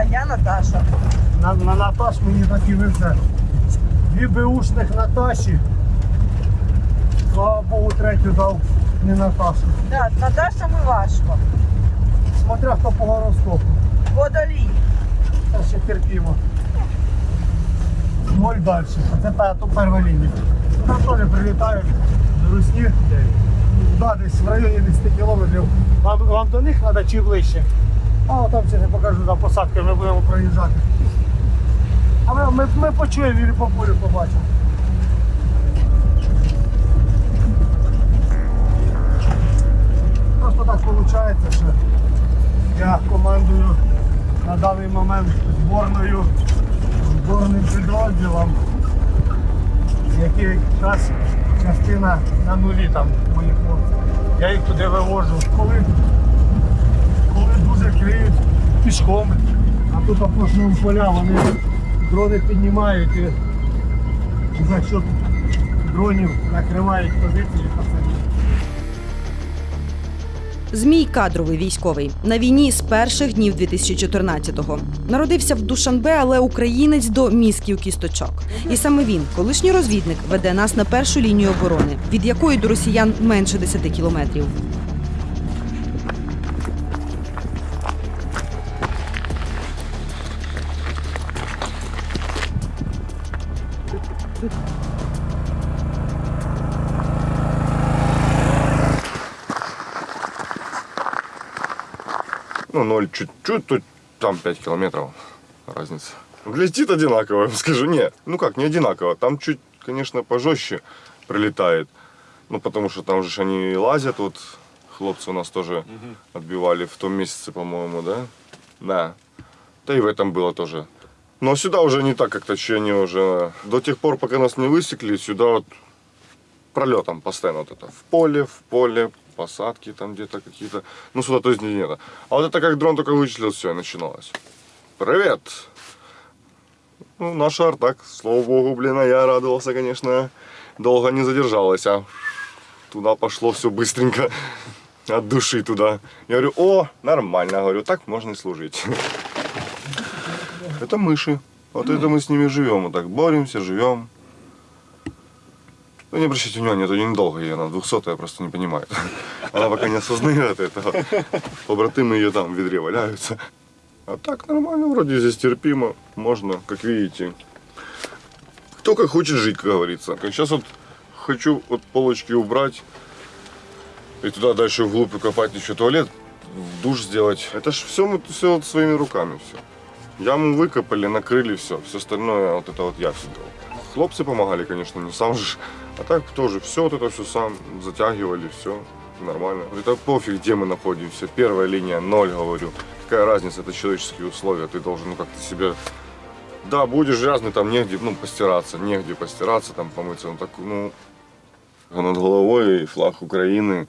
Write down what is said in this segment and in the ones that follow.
А я Наташа. На, на Наташ мені так і везе. Дві беушних Наташі. Слава Богу, третю дав не Наташу. Так, Наташа ми важко. Смотря хто по гороскопу. Водолій. Це ще терпімо. Ноль далі. А це тут перша лінія. Там теж прилітають до Русні. Да, десь в районі 10 кілометрів. Вам, вам до них треба чи ближче? А там ще не покажу за посадки, ми будемо проїжджати. А ми, ми, ми почуємо і по полю побачимо. Просто так виходить, що я командую на даний момент зборною, зборним підрозділом, який якраз частина на нулі там моїх. Я їх туди вивожу. Коли, пішком, а тут опушуємо поля, вони дрони піднімають і за що дронів накривають позиції по самі. Змій кадровий військовий на війні з перших днів 2014-го. Народився в Душанбе, але українець до мізків кісточок. І саме він, колишній розвідник, веде нас на першу лінію оборони, від якої до росіян менше 10 кілометрів. Ну, ноль чуть-чуть, тут там 5 километров разница. Летит одинаково, я вам скажу. Не, ну как, не одинаково. Там чуть, конечно, пожестче прилетает. Ну, потому что там же они лазят. Вот хлопцы у нас тоже отбивали в том месяце, по-моему, да? Да. Да и в этом было тоже. Но сюда уже не так как-то ощущение уже. До тех пор, пока нас не высекли, сюда вот пролетом постоянно вот это. В поле, в поле, посадки там где-то какие-то. Ну, сюда то есть нет. А вот это как дрон только вычислил, все, и начиналось. Привет! Ну, наш артак, слава богу, блин, а я радовался, конечно, долго не задержалась, а туда пошло все быстренько, от души туда. Я говорю, о, нормально, говорю, так можно и служить. Это мыши. Вот это мы с ними живем, вот так боремся, живем. Ну, не обращайте внимания, это недолго ей, она 200 я просто не понимаю. Она пока не осознает этого. Побратимы ее там в ведре валяются. А так нормально, вроде здесь терпимо, можно, как видите. Кто как хочет жить, как говорится. Сейчас вот хочу вот полочки убрать и туда дальше вглубь укопать еще туалет, душ сделать. Это ж все мы все вот своими руками все. Яму выкопали, накрыли все. Все остальное вот это вот я все делал. Хлопцы помогали, конечно, не сам же. А так тоже все вот это все сам затягивали, все нормально. Это пофиг, где мы находимся. Первая линия ноль, говорю. Какая разница, это человеческие условия. Ты должен ну, как-то себе... Да, будешь грязный, там негде, ну, постираться, негде постираться, там помыться. Ну, так, ну, над головой флаг Украины.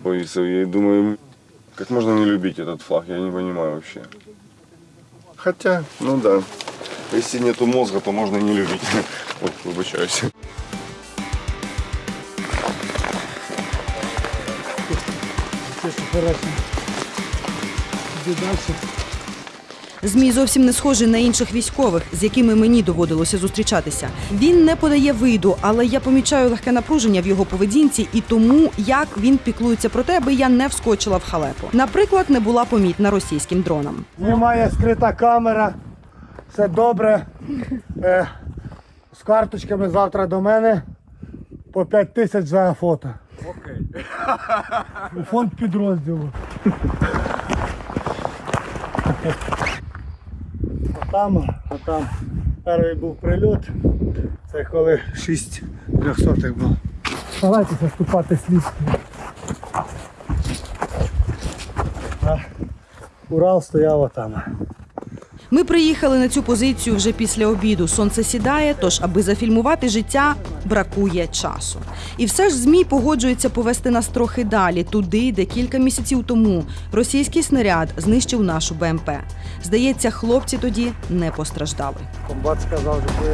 Боится, я думаю, как можно не любить этот флаг, я не понимаю вообще. Хотя, ну да, если нету мозга, то можно и не любить. Ой, выбачаюсь. Це операція. Змій зовсім не схожий на інших військових, з якими мені доводилося зустрічатися. Він не подає виду, але я помічаю легке напруження в його поведінці і тому, як він піклується про те, аби я не вскочила в халепу. Наприклад, не була помітна російським дроном. Знімає скрита камера. Все добре. Е, з карточками завтра до мене по 5 тисяч за фото. Окей. Фонд підрозділу. Там, а там перший був прильот. Це коли 6 трьохсотих було. Давайте заступати слід. А Урал стояв отам. Ми приїхали на цю позицію вже після обіду. Сонце сідає, тож, аби зафільмувати життя, бракує часу. І все ж змій погоджується повести нас трохи далі, туди, де кілька місяців тому російський снаряд знищив нашу БМП. Здається, хлопці тоді не постраждали. Комбат сказав, що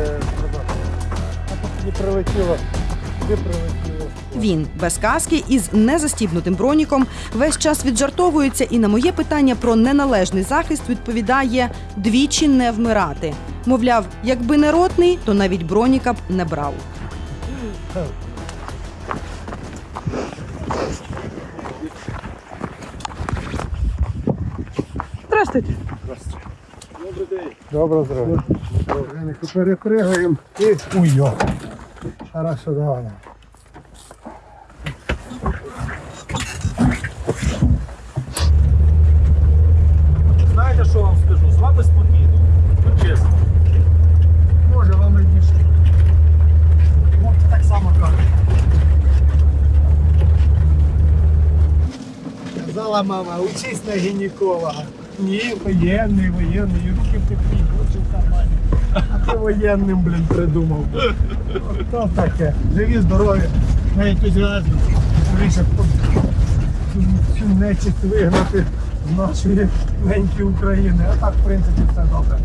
не прилетіло. Де прилетіло? Він без каски із незастібнутим броніком весь час віджартовується і на моє питання про неналежний захист відповідає двічі не вмирати. Мовляв, якби не ротний, то навіть броніка б не брав. Здравствуйте. Добро здоров'я. Добре, перепригаємо і уйо. Хорошо, давай. Казала мама, учись на гінеколога. Ні, воєнний, воєнний, і руки в теплі, очі кармані. А ти воєнним, блін, придумав. Хто таке? Живі, здорові, на ентузіазмі. Скоріше цю- цю нечисть вигнати з нашої неньки України. А так, в принципі, все добре.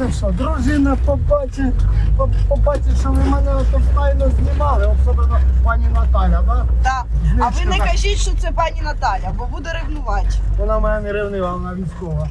Ну що, дружина побачить, по- побачить, що ви мене ото тайно знімали, особливо пані Наталя, так? Так. А ви не кажіть, що це пані Наталя, бо буде ревнувати. Вона в мене не ревнива, вона військова.